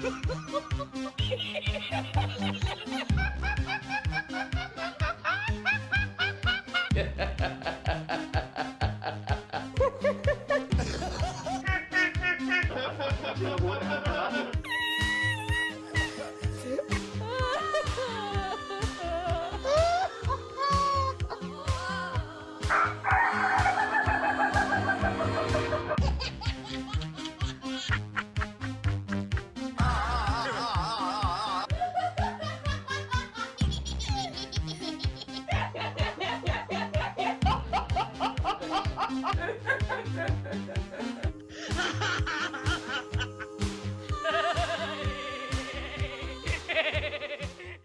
제가 뭐 ハハハハ!